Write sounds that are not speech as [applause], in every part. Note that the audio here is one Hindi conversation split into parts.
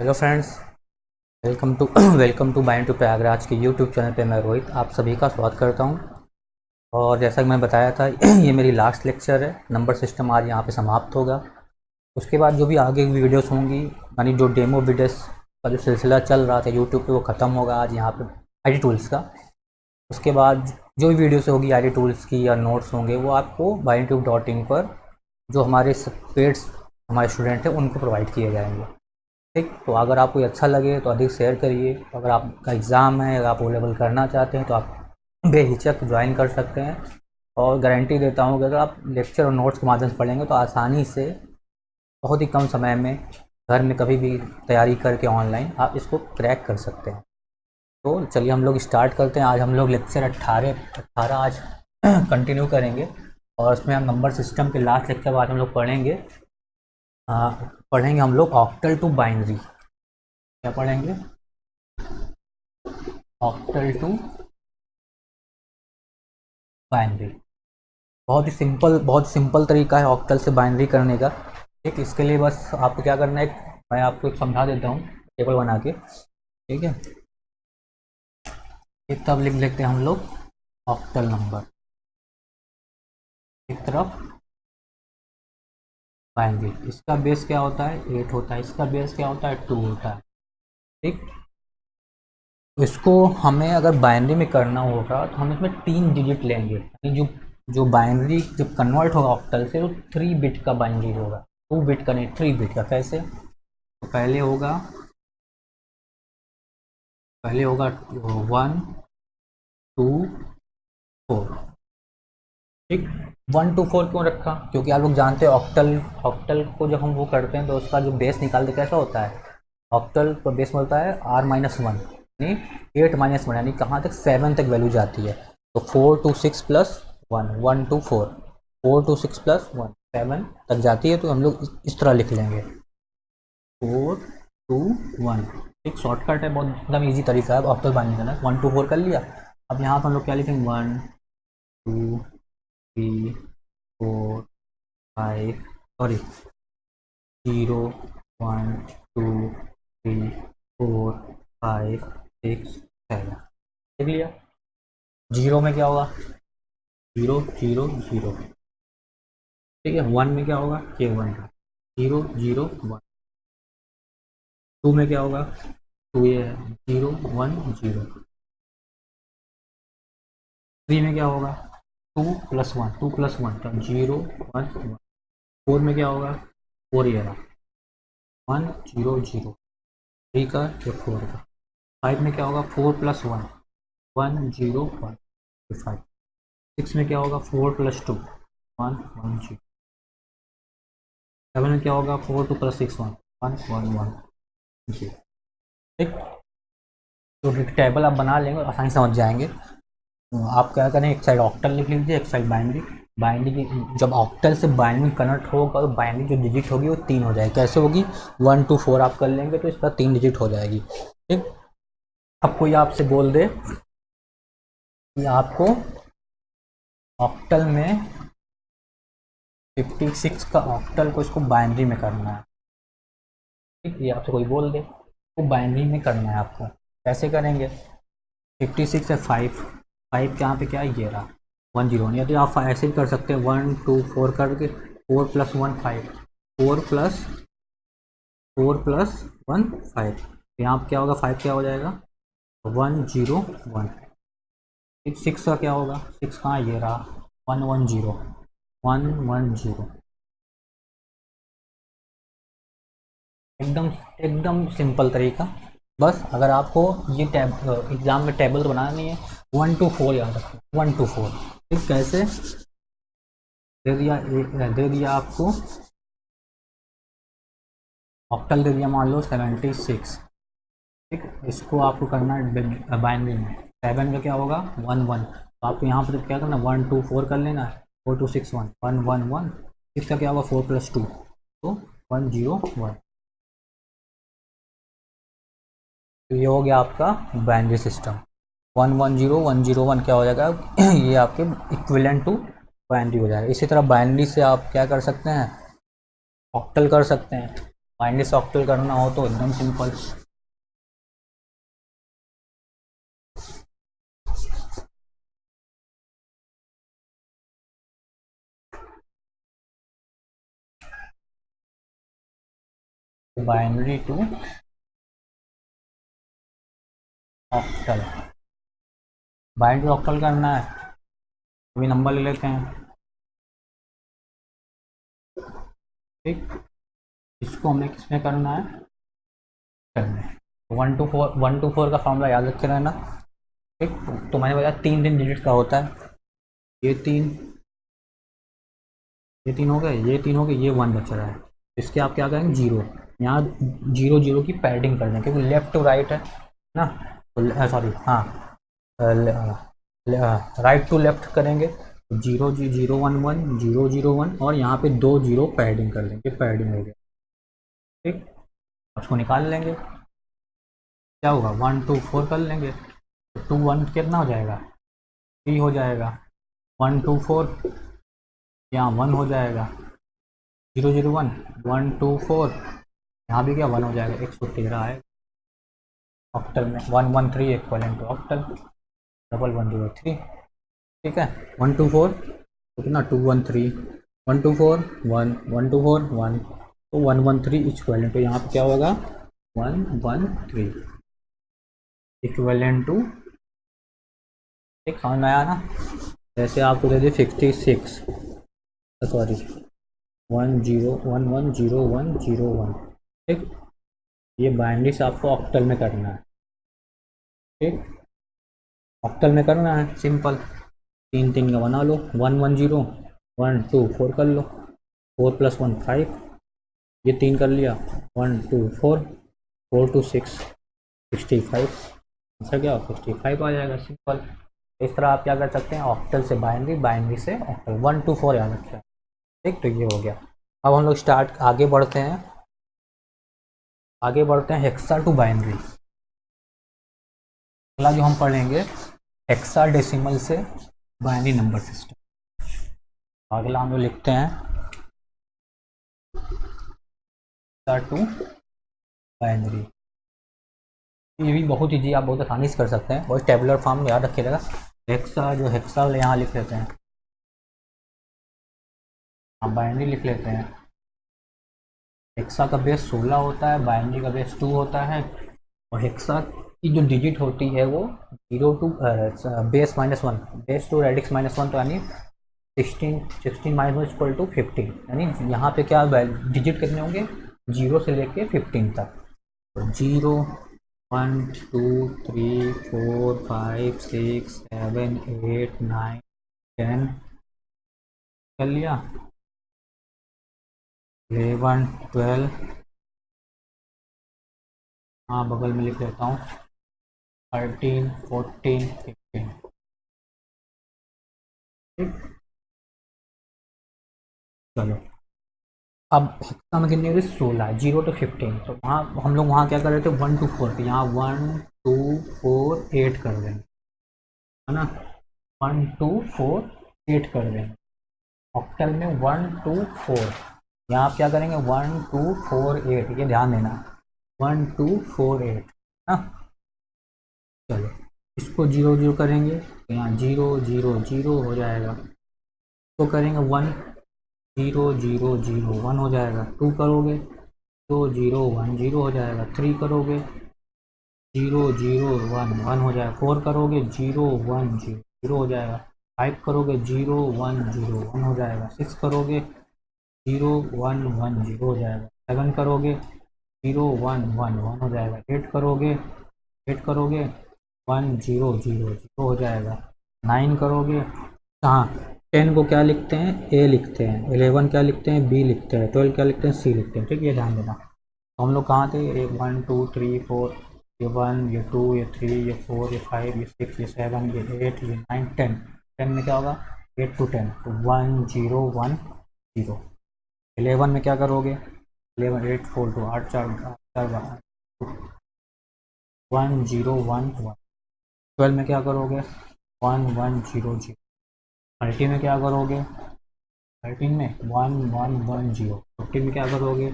Hello friends, welcome to [clears throat] welcome to बाइन टू प्रयागराज के यूट्यूब चैनल पे मैं रोहित आप सभी का स्वागत करता हूँ। और जैसा कि मैं बताया था, [clears throat] ये मेरी लास्ट लेक्चर है नंबर सिस्टम आज यहाँ पे समाप्त होगा। उसके बाद जो भी आगे वीडियोस होंगी, यानी जो डेमो वीडियोस का जो सिलसिला चल रहा था यूट्यूब पे, वो ख़त्म होगा आज यहाँ पे आई टूल्स का। उसके बाद जो भी वीडियोस होगी आईडी टूल्स की या नोट्स होंगे, वो आपको बाइन पर जो हमारे पेड्स हमारे स्टूडेंट हैं, उनको प्रोवाइड किए जाएँगे। ठीक? तो अगर आपको अच्छा लगे तो अधिक शेयर करिए। अगर आपका एग्ज़ाम है अगर आप ओ लेवल करना चाहते हैं तो आप बेहिचक ज्वाइन कर सकते हैं। और गारंटी देता हूँ कि अगर आप लेक्चर और नोट्स के माध्यम से पढ़ेंगे तो आसानी से बहुत ही कम समय में घर में कभी भी तैयारी करके ऑनलाइन आप इसको क्रैक कर सकते हैं। तो चलिए हम लोग स्टार्ट करते हैं। आज हम लोग लेक्चर अट्ठारह अट्ठारह आज [clears throat] कंटिन्यू करेंगे। और उसमें हम नंबर सिस्टम के लास्ट लेक्चर बाद हम लोग पढ़ेंगे। आ, पढ़ेंगे हम लोग ऑक्टल टू बाइनरी क्या पढ़ेंगे? ऑक्टल टू बाइनरी बहुत ही सिंपल बहुत सिंपल तरीका है ऑक्टल से बाइनरी करने का। ठीक, इसके लिए बस आपको क्या करना है, मैं आपको समझा देता हूँ टेबल बना के। ठीक है? एक तब लिख लेते हैं हम लोग ऑक्टल नंबर एक तरफ़ बाइनरी इसका बेस क्या होता है? एट होता है। इसका बेस क्या होता है? टू होता है। ठीक? इसको हमें अगर बाइनरी में करना होगा तो हम इसमें तीन डिजिट लेंगे। जो जो बाइनरी जब कन्वर्ट होगा ऑक्टल से, वो थ्री बिट का बाइनरी होगा। टू बिट का नहीं थ्री बिट का। कैसे? तो पहले होगा पहले होगा वन टू फोर ठीक वन टू फोर क्यों रखा? क्योंकि आप लोग जानते हैं ऑक्टल ऑक्टल को जब हम वो करते हैं तो उसका जो बेस निकालते कैसा होता है? ऑक्टल का बेस मिलता है आर माइनस वन यानी एट माइनस वन यानी कहाँ तक? सेवन तक वैल्यू जाती है। तो four two six plus one one two four four two six plus one seven तक जाती है तो हम लोग इस तरह लिख लेंगे। फोर टू वन एक शॉर्टकट है, बहुत एकदम ईजी तरीका है ऑक्टल बाइंडिंग करना वन टू फोर कर लिया। अब यहाँ पर हम लोग क्या लिखेंगे? One two three four five sorry zero one two three four five six seven देख लिया। ज़ीरो में क्या होगा? Zero zero zero. ठीक है वन में क्या होगा? के वन का। Zero zero one. टू में क्या होगा? टू ये है। Zero one zero. थ्री में क्या होगा? Two plus one, two plus one तो ज़ीरो, वन वन। फोर में क्या होगा? फोर ये रहा वन, ज़ीरो ज़ीरो। थ्री का या फोर का? फाइव में क्या होगा? Four plus one. One, zero, one five. Six में क्या होगा? Four plus two. One one, zero. Seven में क्या होगा? Four, two plus six, one. One one one जी ठीक? तो टेबल आप बना लेंगे आसानी समझ जाएँगे। आप क्या करें, एक साइड ऑक्टल लिख लीजिए, एक साइड बाइनरी बाइनरी जब ऑक्टल से बाइनरी कनेक्ट होगा तो बाइनरी जो डिजिट होगी वो तीन हो जाएगी। कैसे होगी? वन टू फोर आप कर लेंगे तो इसका तीन डिजिट हो जाएगी। ठीक? अब कोई आपसे बोल दे कि आपको ऑक्टल में 56 का ऑक्टल को इसको बाइनरी में करना है। ठीक? ये आपसे कोई बोल दे। वो तो बाइनरी में करना है आपको। कैसे करेंगे? 56 है फाइव फाइव के यहाँ पे क्या है ये रहा? वन ज़ीरो या तो आप ऐसे भी कर सकते हैं, वन, टू, फोर करके four plus one, five. Four plus four plus one, five. यहाँ पे क्या होगा? फाइव क्या हो जाएगा? One zero one. सिक्स का क्या होगा? सिक्स कहाँ ये रहा? One one zero. One one zero. एकदम एकदम सिंपल तरीका। बस अगर आपको ये टैब एग्ज़ाम में टेबल तो बनाना है वन टू फोर याद रखो वन टू फोर ठीक, कैसे? दे दिया दे दिया आपको। ऑक्टल दे दिया, मान लो सेवेंटी सिक्स ठीक, इसको आपको करना है बाइनरी में सेवन का क्या होगा? वन वन तो आपको यहाँ पर क्या करना वन टू फोर कर लेना है। Four two six one one one one इसका क्या होगा? फोर प्लस टू तो वन ज़ीरो वन तो ये हो गया आपका binary system one one zero one zero one क्या हो जाएगा? [clears throat] ये आपके इक्विलेंट टू बाइनरी हो जाएगा। इसी तरह बाइनरी से आप क्या कर सकते हैं? ऑक्टल कर सकते हैं। बाइनरी से ऑक्टल करना हो तो एकदम simple binary to octal binary octal करना है। अभी नंबर ले लेते हैं। ठीक। इसको हमें किसमें करना है? करना है। One two four one two four का फॉर्मूला याद रखे रहना। ठीक। तो मैंने बताया तीन तीन डिजिट का होता है। ये तीन। ये तीन हो गए। ये तीन हो गए। ये वन बच रहा है। इसके आप क्या करेंगे? ज़ीरो यहाँ ज़ीरो ज़ीरो की पैडिंग कर दें क्योंकि लेफ़्ट टू राइट है ना? सॉरी हाँ। राइट टू लेफ़्ट करेंगे ज़ीरो जी, zero one one, zero zero one, और यहाँ पे दो ज़ीरो पैडिंग कर लेंगे पैडिंग हो गया। ठीक? उसको निकाल लेंगे। क्या होगा? वन टू फोर कर लेंगे। तो टू वन कितना हो जाएगा? थ्री हो जाएगा। वन टू फोर यहाँ वन हो जाएगा। Zero zero one one two four यहाँ भी क्या? वन हो जाएगा। एक सौ तेरह है ऑक्टल में। One one three equal to octal double one zero three, ठीक है? वन टू फोर, कितना? Two one three. One two four, one one two four, one. तो one one three equal to, यहाँ पे क्या होगा? One one three. Equal to एक समझ में आया ना? जैसे आपको दे दी fifty six. Sorry, one zero, one one zero one zero one. ठीक? ये बाइंड्री से आपको ऑक्टल में करना है। ठीक? ऑक्टल में करना है सिंपल तीन तीन का बना लो one one zero one two four कर लो फोर प्लस वन फाइव ये तीन कर लिया one two four four two six sixty five answer क्या? सिक्सटी फाइव आ जाएगा सिंपल इस तरह आप क्या कर सकते हैं? ऑक्टल से बाइनरी बाइनरी से ऑक्टल वन टू फोर याद रखें ठीक तो ये हो गया. अब हम लोग स्टार्ट आगे बढ़ते हैं. आगे बढ़ते हैं हेक्सा टू बाइनरी अगला जो हम पढ़ेंगे हेक्सा डेसिमल से बाइनरी नंबर सिस्टम अगला हम लोग लिखते हैं. टू बाइनरी ये भी बहुत ईजी आप बहुत आसानी से कर सकते हैं. बहुत टेबुलर फॉर्म में याद रखिएगा. हेक्सा जो हेक्सा यहाँ लिख लेते हैं. आप बाइनरी लिख लेते हैं. हेक्सा का बेस 16 होता है बाइनरी का बेस 2 होता है और हेक्सा की जो डिजिट होती है वो zero to base minus one base to radix minus one तो यानी sixteen sixteen minus one equal to fifteen यानी यहाँ पे क्या डिजिट कितने होंगे? ज़ीरो से लेके फिफ्टीन तक। तो zero one two three four five six seven eight nine ten कर लिया। एलेवन ट्वेल्व हाँ बगल में लिख लेता हूँ। थर्टीन फोर्टीन फिफ्टीन ठीक चलो। अब हेक्सा में कितनी होगी सोलह ज़ीरो टू फिफ्टीन तो वहाँ हम लोग वहाँ क्या कर रहे थे? वन टू फोर पे। यहाँ वन टू फोर एट कर देंगे है ना? वन टू फोर एट कर देंगे ऑक्टल में वन टू फोर यहाँ आप क्या करेंगे? वन टू फोर एट ये ध्यान देना। वन टू फोर एट है ना? चलो। इसको ज़ीरो ज़ीरो करेंगे तो यहाँ ज़ीरो ज़ीरो ज़ीरो हो जाएगा। तो करेंगे one, zero zero zero, one हो जाएगा। टू करोगे तो ज़ीरो, वन, ज़ीरो हो जाएगा। थ्री करोगे, ज़ीरो ज़ीरो, वन वन हो जाएगा। फोर करोगे, ज़ीरो, वन, ज़ीरो ज़ीरो हो जाएगा। फाइव करोगे, ज़ीरो, वन ज़ीरो, वन हो जाएगा। सिक्स करोगे, ज़ीरो, वन वन, ज़ीरो हो जाएगा। सेवन करोगे, ज़ीरो, वन वन वन हो जाएगा। एट करोगे एट करोगे वन ज़ीरो ज़ीरो ज़ीरो हो जाएगा नाइन करोगे कहाँ टेन को क्या लिखते हैं ए लिखते हैं एलेवन क्या लिखते हैं बी लिखते हैं ट्वेल्व क्या लिखते हैं सी लिखते हैं ठीक ये ध्यान देना तो हम लोग कहाँ थे ये वन टू थ्री फोर ये वन ये टू ये थ्री ये फोर ये फाइव ये सिक्स ये सेवन ये एट ये नाइन टेन टेन में क्या होगा एट टू टेन तो one zero one zero eleven में क्या करोगे एलेवन एट फोर टू आठ चार आठ चार one zero one one twelve में क्या करोगे? One one, zero zero. Thirty में क्या करोगे? थर्टीन में one one one, zero. Fifteen में क्या करोगे?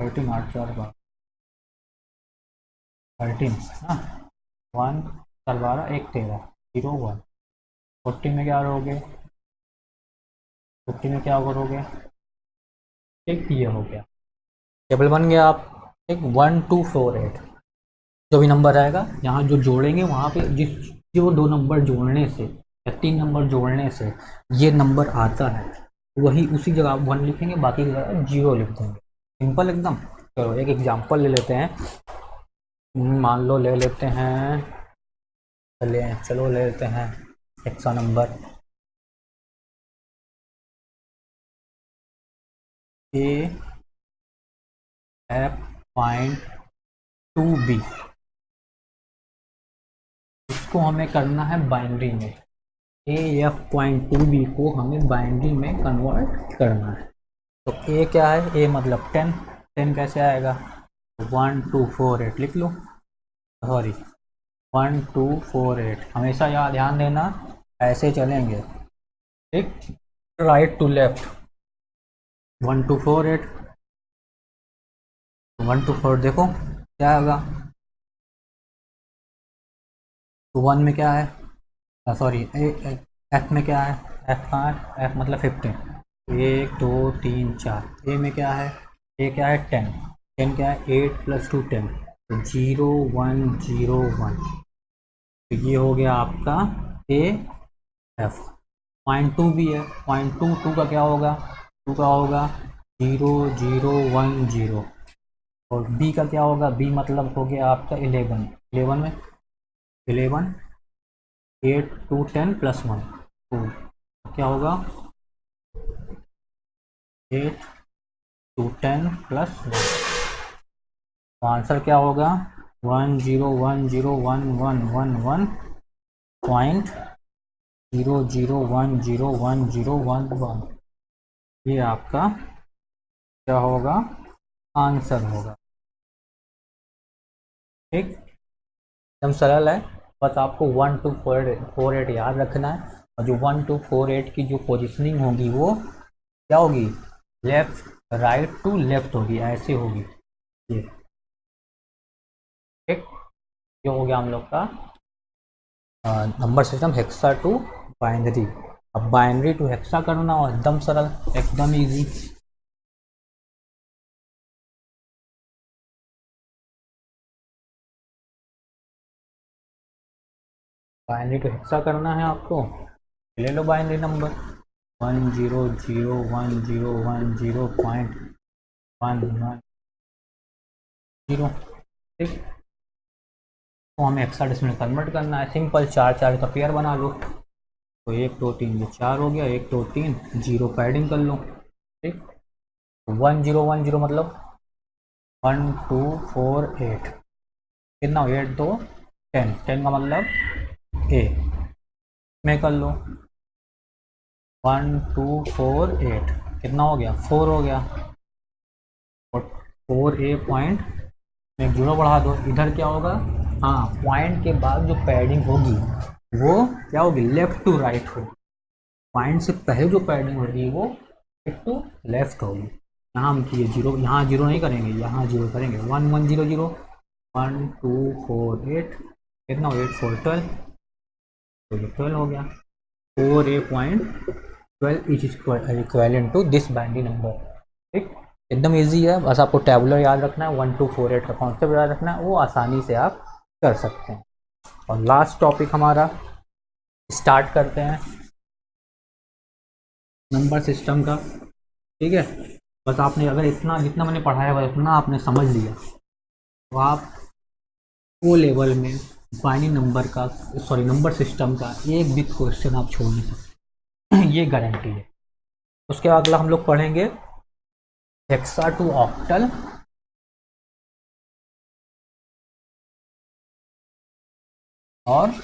थर्टीन, आठ, चार, बारह। थर्टीन ना? वन, चार, बारह, एक, तेरह, ज़ीरो, वन। फोर्टी में क्या करोगे? फिफ्टी में क्या करोगे? एक, ये हो गया। टेबल बन गया आप। एक, वन, टू, फोर, एट। जो भी नंबर आएगा, यहाँ जो जोड़ेंगे, वहाँ पे जिस, जो दो नंबर जोड़ने से, या तीन नंबर जोड़ने से, ये नंबर आता है। वही उसी जगह आप वन लिखेंगे, बाकी जगह ज़ीरो लिख देंगे। सिंपल एकदम। चलो, एक एग्जांपल ले लेते हैं। मान लो, ले लेते हैं। चले, चलो, ले लेते हैं। एक सा number A F point two B इसको हमें करना है बाइनरी में। A F point two B को हमें बाइनरी में कन्वर्ट करना है। तो ए क्या है? ए मतलब टेन टेन कैसे आएगा? वन टू फोर एट लिख लो। Sorry one two four eight हमेशा यहाँ ध्यान देना, ऐसे चलेंगे। ठीक? Right to left one two four eight one two four देखो, क्या होगा? तो वन में क्या है? सॉरी एफ़ में क्या है? एफ़ कहाँ है एफ़ मतलब फिफ्टीन एक, दो, तीन, चार. ए में क्या है? ए क्या है? टेन टेन क्या है? एट प्लस टू टेन तो ज़ीरो वन ज़ीरो वन तो ये हो गया आपका ए एफ़ पॉइंट टू भी है. पॉइंट टू टू का क्या होगा? टू का होगा ज़ीरो ज़ीरो वन ज़ीरो और बी का क्या होगा? बी मतलब हो गया आपका इलेवन इलेवन में? Eleven, eight, two, ten plus one. Two क्या होगा? Eight, two, ten plus one. तो आंसर क्या होगा? One zero one zero one one one one point zero zero one zero one zero one one. ये आपका क्या होगा? आंसर होगा। ठीक? एकदम सरल है। बस आपको one two four four eight याद रखना है। और जो वन टू फोर एट की जो पोजिशनिंग होगी वो क्या होगी? लेफ़्ट राइट टू लेफ़्ट होगी, ऐसे होगी। ये। ठीक? ये हो गया हम लोग का number system hexa to binary अब बाइनरी टू हेक्सा करना और एकदम सरल, एकदम इजी बाइनरी टू हेक्सा करना है आपको। ले लो binary number. One zero zero one zero one zero point one one zero. ठीक? तो हमें हेक्सा डेसिमल कन्वर्ट करना है। सिंपल चार चार का पेयर बना लो। तो एक, दो, तीन, ये चार हो गया। एक, दो, तीन, ज़ीरो पैडिंग कर लो। ठीक? वन ज़ीरो वन ज़ीरो मतलब वन, टू, फोर, एट। कितना एट, दो, टेन। टेन का मतलब ए में कर लो। वन टू फोर एट कितना हो गया? फोर हो गया। और फोर ए पॉइंट में ज़ीरो बढ़ा दो। इधर क्या होगा? हाँ पॉइंट के बाद जो पैडिंग होगी, वो क्या होगी? लेफ़्ट टू राइट होगी। पॉइंट से पहले जो पैडिंग होगी, वो लेफ़्ट टू लेफ़्ट होगी। यहाँ हम किए ज़ीरो यहाँ ज़ीरो नहीं करेंगे। यहाँ ज़ीरो करेंगे। One one zero zero one two four eight कितना एट फोर ट्वेल्व तो ये ट्वेल्व हो गया। Four A point twelve is equal to this bandy number ठीक? एकदम इजी है। बस आपको टेबुलर याद रखना है। वन टू फोर एट का कॉन्सेप्ट याद रखना है। वो आसानी से आप कर सकते हैं। और लास्ट टॉपिक हमारा। स्टार्ट करते हैं। नंबर सिस्टम का। ठीक है? बस आपने अगर इतना, जितना मैंने पढ़ाया हुआ इतना आपने समझ लिया। तो आप वो लेवल में बाइनरी नंबर का, सॉरी, नंबर सिस्टम का एक भी क्वेश्चन आप छोड़ नहीं सकते। [clears throat] ये गारंटी है। उसके बाद अगला हम लोग पढ़ेंगे। हेक्सा टू ऑक्टल और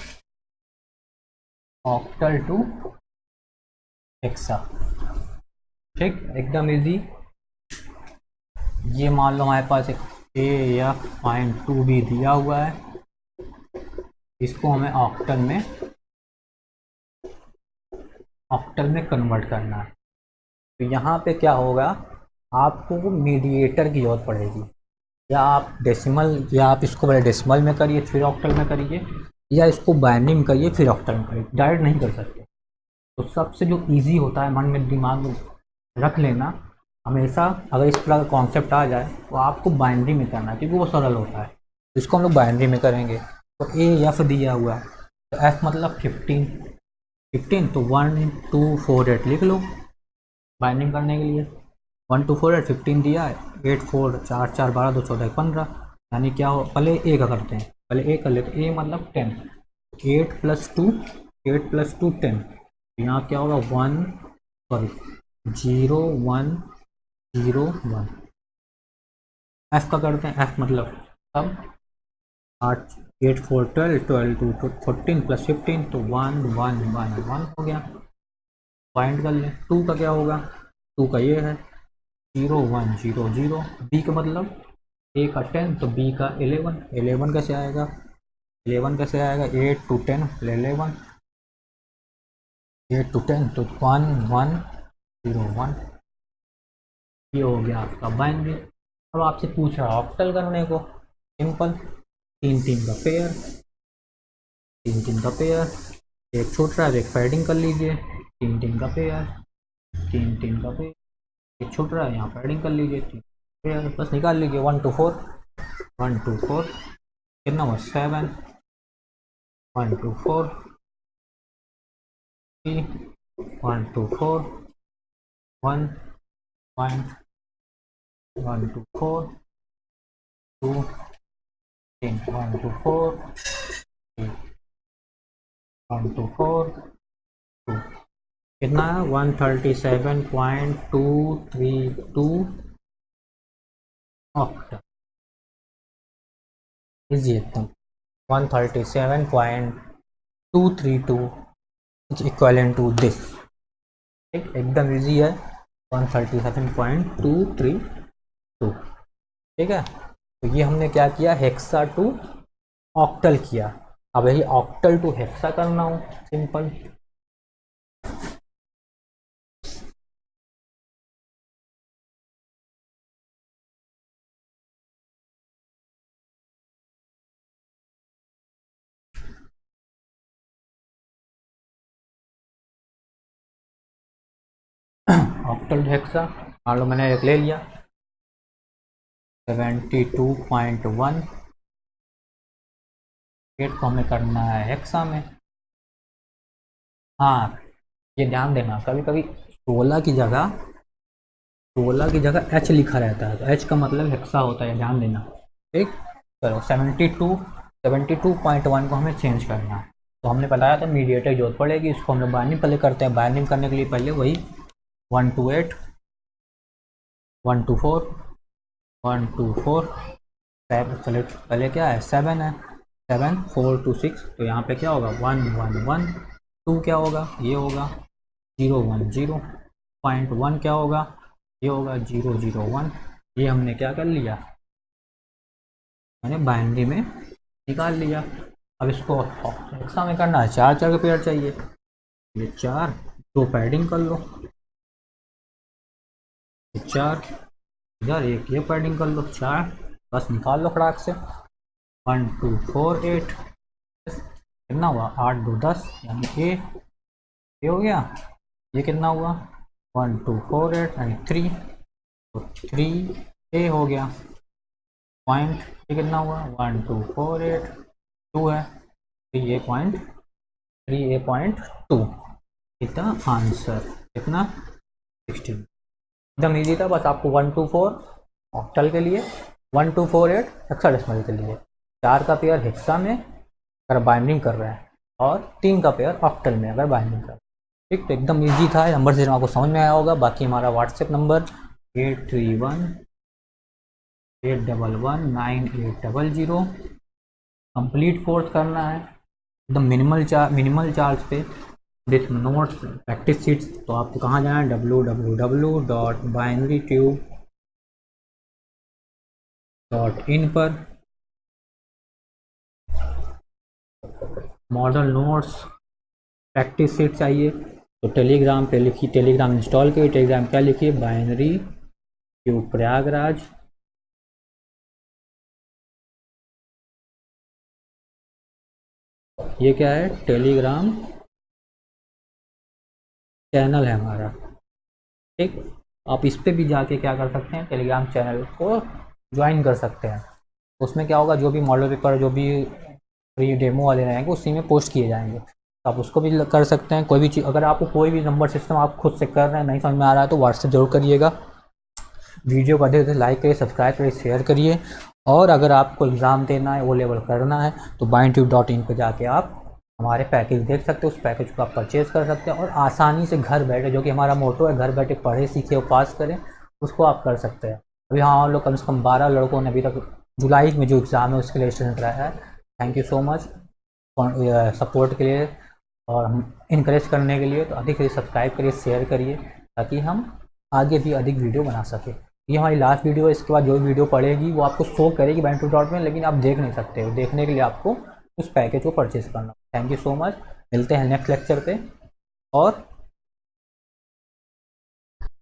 ऑक्टल टू हेक्सा ठीक? एकदम इजी ये मान लो हमारे पास एक ए या पॉइंट टू भी दिया हुआ है। इसको हमें ऑक्टल में ऑक्टल में कन्वर्ट करना है। तो यहाँ पे क्या होगा, आपको वो मीडिएटर की ज़रूरत पड़ेगी। या आप डेसिमल या आप इसको पहले डेसिमल में करिए, फिर ऑक्टल में करिए, या इसको बाइंडिंग करिए, फिर ऑक्टल में करिए। डायरेक्ट नहीं कर सकते। तो सबसे जो इजी होता है, मन में दिमाग में रख लेना, हमेशा अगर इस तरह का कॉन्सेप्ट आ जाए तो आपको बाइंड्री में करना है, क्योंकि वो सरल होता है। इसको हम लोग बाइंड्री में करेंगे। तो ए एफ़ दिया हुआ है। तो एफ़ मतलब फिफ्टीन फिफ्टीन तो वन टू फोर एट लिख लो। बाइंडिंग करने के लिए। One two four eight fifteen दिया है। एट फोर चार चार, बारह, दो, चौदह, पंद्रह। यानी क्या हो? पहले ए का करते हैं। पहले ए कर लेते ए मतलब ten eight plus two eight plus two ten यहाँ क्या होगा? One sorry zero one zero one F का करते हैं। एफ़ मतलब तब आठ eight four twelve twelve two fourteen plus fifteen तो वन वन वन वन हो गया। पॉइंट कर लें। टू का क्या होगा? टू का ये है। Zero one zero zero B का मतलब ए का टेन तो बी का एलेवन एलेवन कैसे आएगा? एलेवन कैसे आएगा? Eight two ten eleven eight two ten तो वन वन ज़ीरो वन ये हो गया आपका बाइनरी अब आपसे पूछ रहा ऑक्टल करने को। सिंपल तीन तीन का पेयर तीन तीन का पेयर एक छोट रहा है एक पैडिंग कर लीजिए तीन तीन का पेयर तीन तीन का पेयर एक छोट रहा है यहाँ पैडिंग कर लीजिए तीन पेयर बस निकाल लीजिए one two four one two four कितना हुआ seven one two four three one two four one one one two four two, three, one, two, four, three, one, two, four, two. कितना one thirty seven point two three two octa easy एकदम one thirty seven point two three two is equal to this एकदम इजी है. One thirty seven point two three two ठीक है? तो ये हमने क्या किया? हेक्सा टू ऑक्टल किया। अब यही ऑक्टल टू हेक्सा करना हो। सिंपल। Octal hexa. मान लो मैंने एक ले लिया। Seventy two point one. Eight को हमें करना है हेक्सा में। हाँ ये ध्यान देना कभी कभी सोलह की जगह, सोलह की जगह एच लिखा रहता है तो एच का मतलब हेक्सा होता है ध्यान देना। ठीक? चलो, seventy two seventy two point one को हमें चेंज करना है। तो हमने बताया था मीडिएटर ज़रूरत पड़ेगी, इसको हम लोग बाइंडिंग पहले करते हैं। बाइंडिंग करने के लिए पहले वही one two eight one two four one two four seven चलो पहले क्या है? सेवन है। सेवन, फोर टू सिक्स तो यहाँ पे क्या होगा? वन वन वन, टू क्या होगा? ये होगा। Zero, one, zero. Point one क्या होगा? ये होगा ज़ीरो ज़ीरो, वन। ये हमने क्या कर लिया? मैंने बाइंड्री में निकाल लिया। अब इसको एक्सा में करना है। चार चार के पेयर चाहिए। ये चार, दो पैडिंग कर लो। चार इधर एक ये पैडिंग कर लो चार। बस निकाल लो खड़ाक से। वन टू फोर एट कितना हुआ? आठ, दो, दस, यानी ए हो गया। ये कितना हुआ? वन टू फोर एट यानी थ्री तो थ्री ए हो गया। पॉइंट ये कितना हुआ? One two four eight two है। Three A point three A point two कितना? आंसर कितना? सिक्सटीन एकदम ईजी था, बस आपको वन टू फोर ऑक्टल के लिए one two four eight hexadecimal के लिए। चार का पेयर हेक्सा में अगर बाइंडिंग कर रहे हैं, और तीन का पेयर ऑक्टल में अगर बाइंडिंग कर हैं। ठीक तो एकदम ईजी था नंबर से आपको समझ में आया होगा। बाकी हमारा WhatsApp number eight three one eight double one nine eight double zero complete course करना है। एकदम मिनिमल चार्ज मिनिमल चार्ज पे विथ नोट्स प्रैक्टिस सीट्स तो आपको कहाँ जाना है W W dot binary tube dot in पर। मॉडल नोट्स प्रैक्टिस सीट चाहिए तो टेलीग्राम पे लिखिए। टेलीग्राम इंस्टॉल करिए टेलीग्राम क्या लिखिए? बाइनरी यू प्रयागराज ये क्या है? टेलीग्राम चैनल है हमारा। ठीक? आप इस पर भी जाके क्या कर सकते हैं? टेलीग्राम चैनल को ज्वाइन कर सकते हैं। उसमें क्या होगा? जो भी मॉडल पेपर जो भी फ्री डेमो वाले रहेंगे, उसी में पोस्ट किए जाएँगे। तो आप उसको भी कर सकते हैं। कोई भी चीज़, अगर आपको कोई भी नंबर सिस्टम आप खुद से कर रहे हैं, नहीं समझ में आ रहा है तो व्हाट्सएप ज़रूर करिएगा। वीडियो को से लाइक करिए सब्सक्राइब करिए शेयर करिए। और अगर आपको एग्ज़ाम देना है वो लेवल करना है तो बाइन ट्यूब डॉट इन पर जाके आप हमारे पैकेज देख सकते हो, उस पैकेज को आप परचेज़ कर सकते हैं और आसानी से घर बैठे, जो कि हमारा मोटो है, घर बैठे पढ़े, सीखे और पास करें, उसको आप कर सकते हैं। अभी हाँ हम लोग कम से कम बारह लड़कों ने अभी तक जुलाई में जो एग्ज़ाम है, उसके लिए रजिस्ट्रेशन कराया है। Thank you so much support के लिए और हम इनक्रेज करने के लिए तो अधिक से सब्सक्राइब करिए शेयर करिए, ताकि हम आगे भी अधिक वीडियो बना सकें। ये हमारी लास्ट वीडियो है, इसके बाद जो वीडियो पड़ेगी, वो आपको शो करेगी बैंक टू डॉट में, लेकिन आप देख नहीं सकते हो। देखने के लिए आपको उस पैकेज को परचेज़ करना। थैंक यू सो मच मिलते हैं नेक्स्ट लेक्चर पे। और